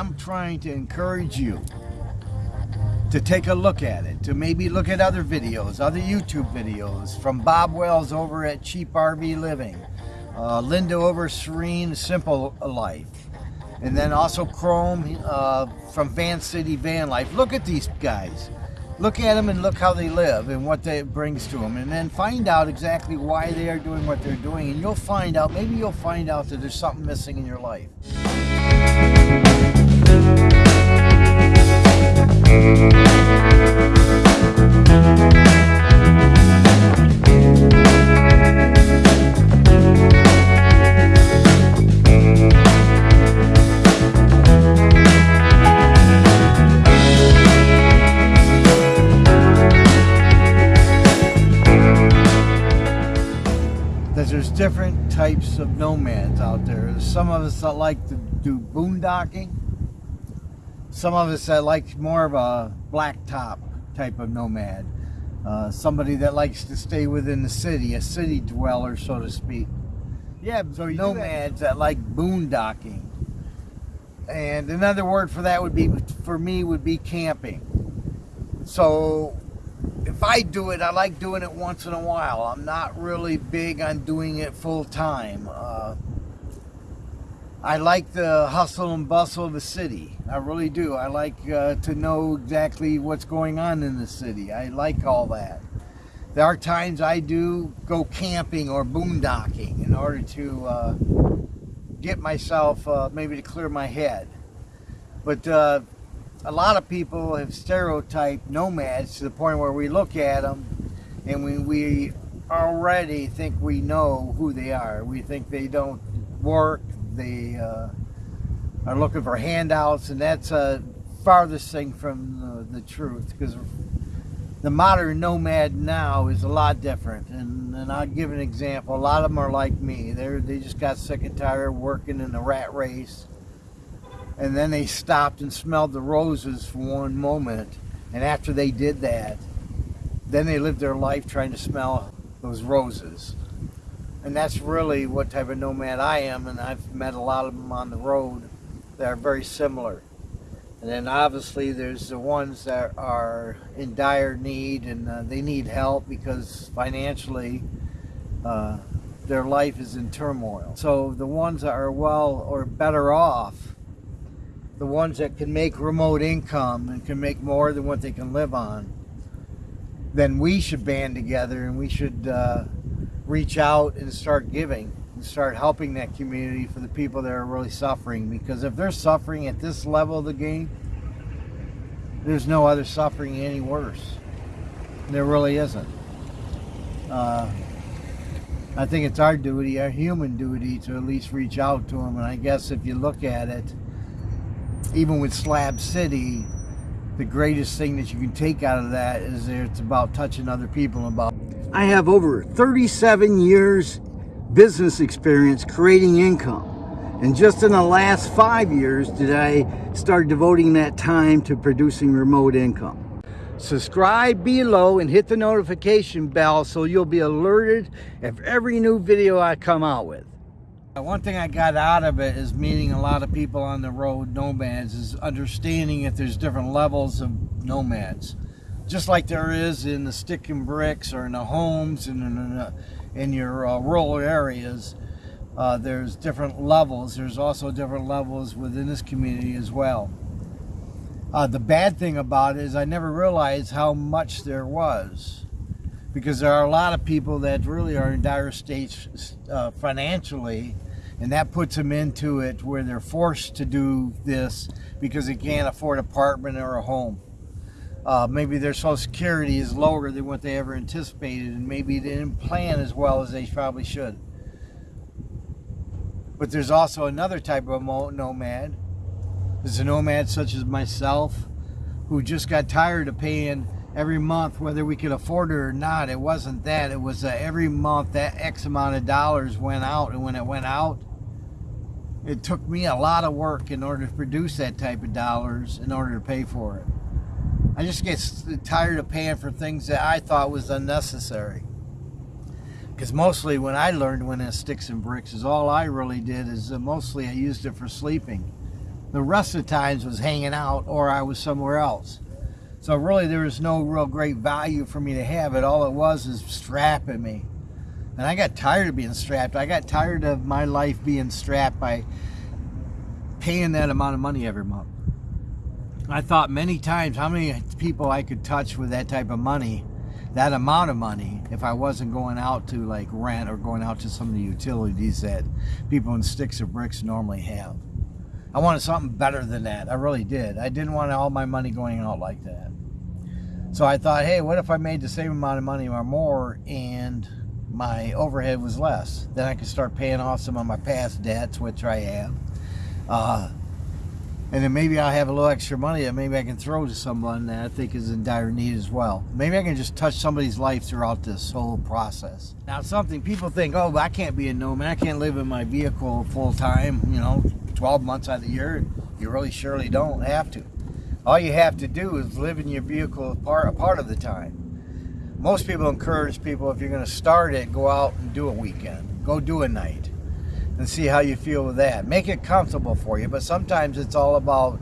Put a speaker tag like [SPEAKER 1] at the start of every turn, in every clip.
[SPEAKER 1] I'm trying to encourage you to take a look at it, to maybe look at other videos, other YouTube videos from Bob Wells over at Cheap RV Living, uh, Linda over Serene Simple Life, and then also Chrome uh, from Van City Van Life. Look at these guys. Look at them and look how they live and what that brings to them. And then find out exactly why they are doing what they're doing. And you'll find out, maybe you'll find out that there's something missing in your life. There's different types of nomads out there. There's some of us that like to do boondocking. Some of us that like more of a blacktop type of nomad. Uh, somebody that likes to stay within the city, a city dweller, so to speak. Yeah, so you nomads that like boondocking. And another word for that would be, for me, would be camping. So if I do it, I like doing it once in a while. I'm not really big on doing it full time. Uh, I like the hustle and bustle of the city. I really do. I like uh, to know exactly what's going on in the city. I like all that. There are times I do go camping or boondocking in order to uh, get myself, uh, maybe to clear my head. But uh, a lot of people have stereotyped nomads to the point where we look at them and we, we already think we know who they are. We think they don't work, they uh, are looking for handouts, and that's a farthest thing from the, the truth because the modern nomad now is a lot different. And, and I'll give an example. A lot of them are like me. they they just got sick and tired working in a rat race and then they stopped and smelled the roses for one moment and after they did that then they lived their life trying to smell those roses and that's really what type of nomad I am and I've met a lot of them on the road that are very similar. And then obviously there's the ones that are in dire need and uh, they need help because financially uh, their life is in turmoil. So the ones that are well or better off the ones that can make remote income and can make more than what they can live on, then we should band together and we should uh, reach out and start giving and start helping that community for the people that are really suffering. Because if they're suffering at this level of the game, there's no other suffering any worse. There really isn't. Uh, I think it's our duty, our human duty, to at least reach out to them. And I guess if you look at it, even with Slab City, the greatest thing that you can take out of that is that it's about touching other people and about. I have over 37 years business experience creating income. And just in the last five years did I start devoting that time to producing remote income. Subscribe below and hit the notification bell so you'll be alerted of every new video I come out with. Uh, one thing I got out of it is meeting a lot of people on the road, nomads, is understanding that there's different levels of nomads. Just like there is in the stick and bricks or in the homes and in, uh, in your uh, rural areas, uh, there's different levels. There's also different levels within this community as well. Uh, the bad thing about it is I never realized how much there was because there are a lot of people that really are in dire states uh, financially and that puts them into it where they're forced to do this because they can't afford an apartment or a home. Uh, maybe their social security is lower than what they ever anticipated and maybe they didn't plan as well as they probably should. But there's also another type of nomad. There's a nomad such as myself who just got tired of paying every month, whether we could afford it or not. It wasn't that. It was uh, every month that X amount of dollars went out. And when it went out, it took me a lot of work in order to produce that type of dollars in order to pay for it. I just get tired of paying for things that I thought was unnecessary. Because mostly when I learned when it sticks and bricks is all I really did is uh, mostly I used it for sleeping. The rest of the times was hanging out or I was somewhere else. So really there was no real great value for me to have it. All it was is strapping me. And I got tired of being strapped. I got tired of my life being strapped by paying that amount of money every month. I thought many times how many people I could touch with that type of money, that amount of money, if I wasn't going out to like rent or going out to some of the utilities that people in sticks or bricks normally have. I wanted something better than that. I really did. I didn't want all my money going out like that. So I thought, hey, what if I made the same amount of money or more and my overhead was less? Then I could start paying off some of my past debts, which I have. Uh, and then maybe I'll have a little extra money that maybe I can throw to someone that I think is in dire need as well. Maybe I can just touch somebody's life throughout this whole process. Now, something people think, oh, I can't be a nomad. I can't live in my vehicle full time, you know, 12 months out of the year. You really surely don't have to. All you have to do is live in your vehicle part, a part of the time. Most people encourage people, if you're going to start it, go out and do a weekend. Go do a night and see how you feel with that. Make it comfortable for you, but sometimes it's all about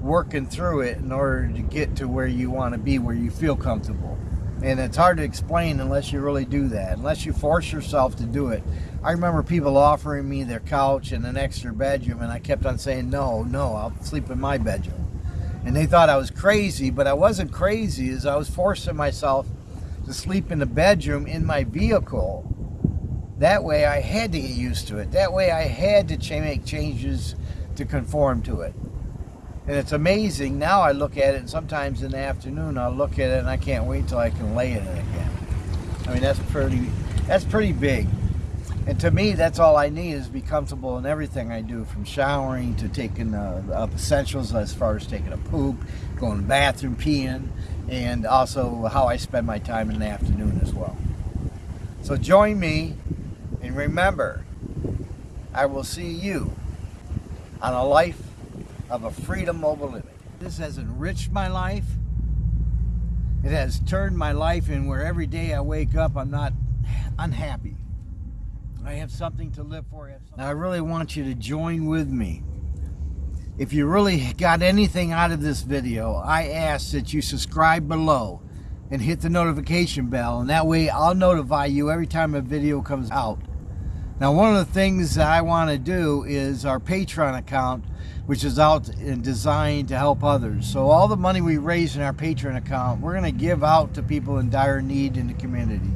[SPEAKER 1] working through it in order to get to where you want to be, where you feel comfortable. And it's hard to explain unless you really do that, unless you force yourself to do it. I remember people offering me their couch and an extra bedroom, and I kept on saying, no, no, I'll sleep in my bedroom. And they thought I was crazy, but I wasn't crazy, as I was forcing myself to sleep in the bedroom in my vehicle that way I had to get used to it. That way I had to make changes to conform to it. And it's amazing. Now I look at it, and sometimes in the afternoon I'll look at it and I can't wait till I can lay in it again. I mean, that's pretty, that's pretty big. And to me, that's all I need is be comfortable in everything I do, from showering to taking uh, essentials as far as taking a poop, going to the bathroom, peeing, and also how I spend my time in the afternoon as well. So join me and remember, I will see you on a life of a freedom mobile living. This has enriched my life. It has turned my life in where every day I wake up, I'm not unhappy. I have something to live for. I now, I really want you to join with me. If you really got anything out of this video, I ask that you subscribe below and hit the notification bell, and that way I'll notify you every time a video comes out. Now, one of the things that I want to do is our Patreon account, which is out and designed to help others. So all the money we raise in our Patreon account, we're going to give out to people in dire need in the community.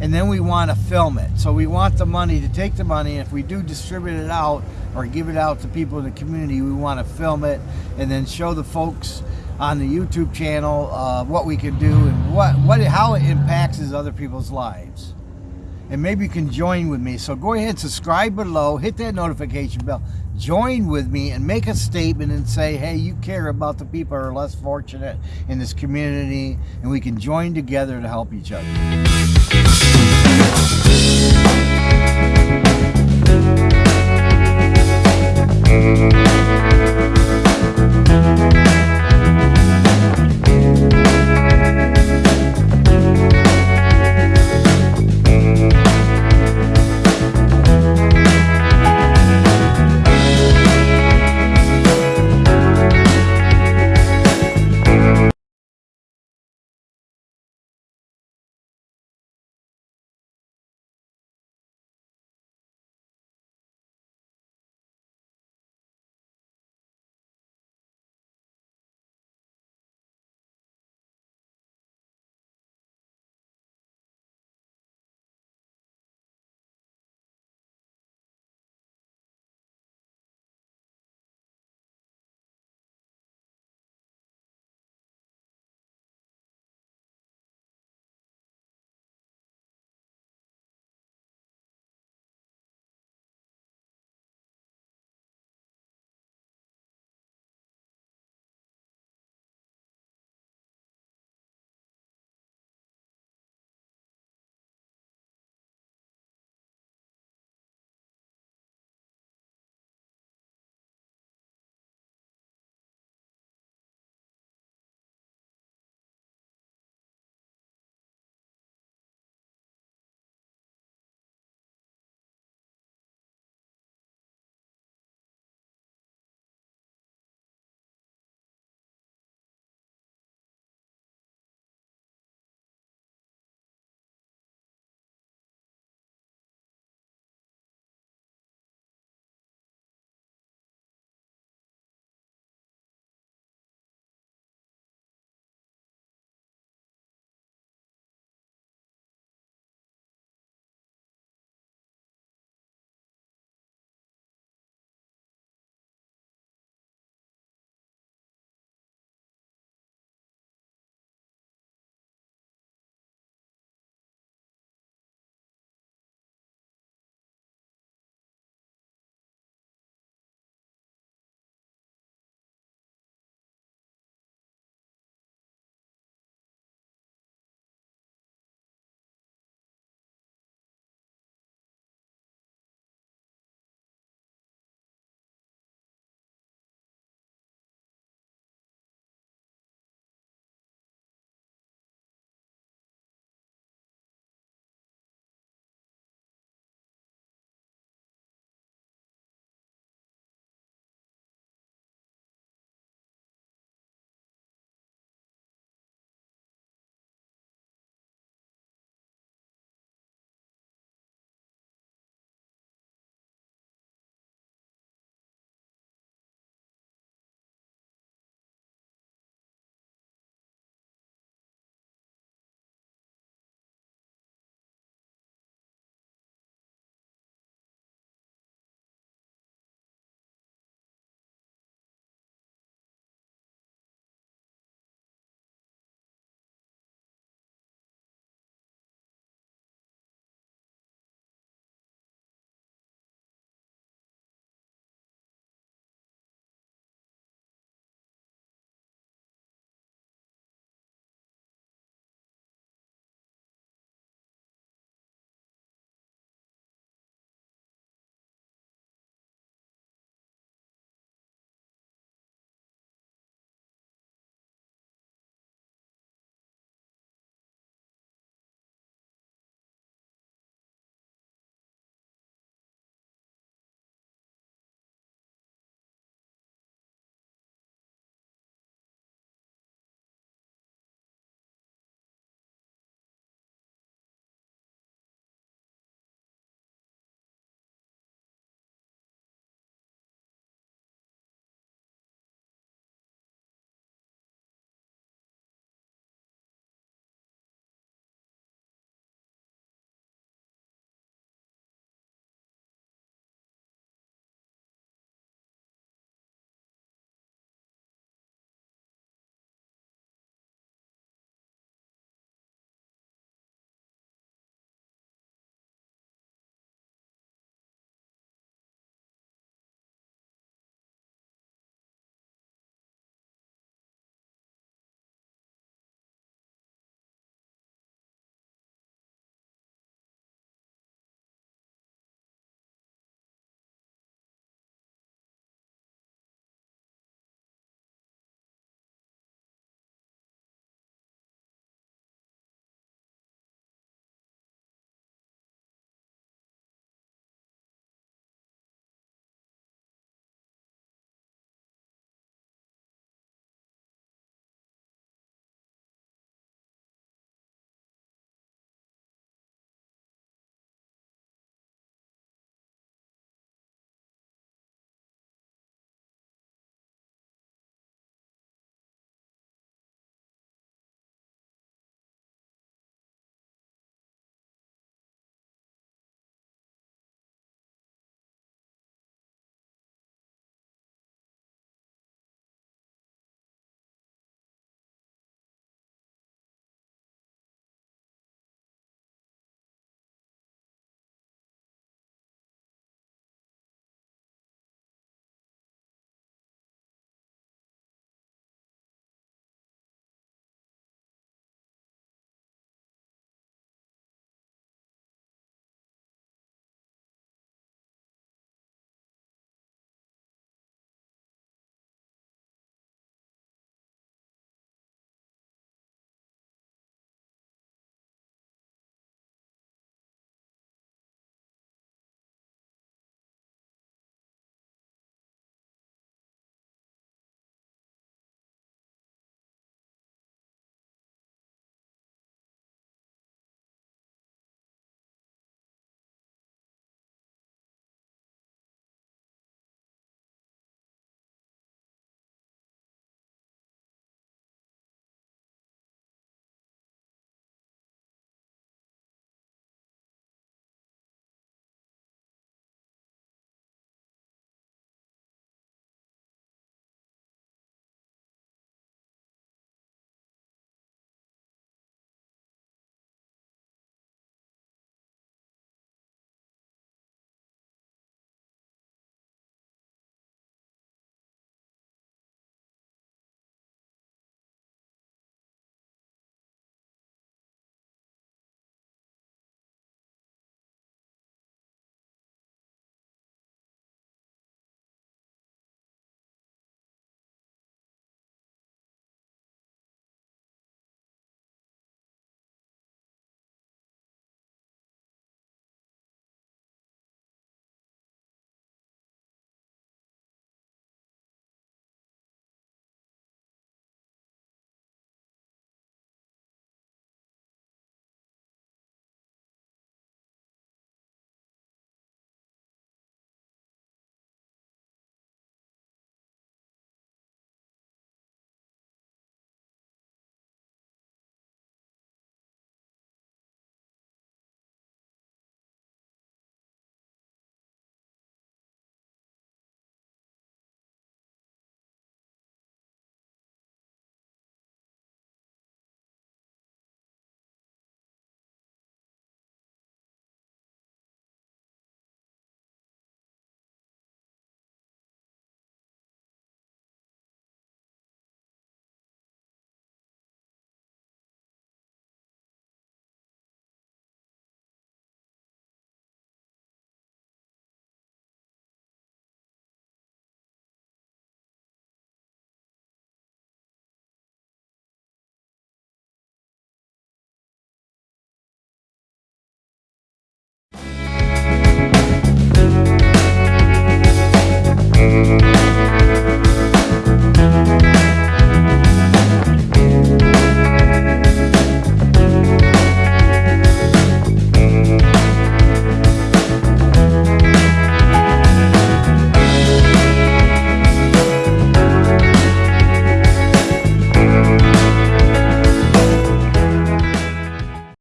[SPEAKER 1] And then we want to film it. So we want the money to take the money. And If we do distribute it out or give it out to people in the community, we want to film it and then show the folks on the YouTube channel uh, what we can do and what, what how it impacts other people's lives and maybe you can join with me. So go ahead, subscribe below, hit that notification bell, join with me and make a statement and say, hey, you care about the people who are less fortunate in this community and we can join together to help each other.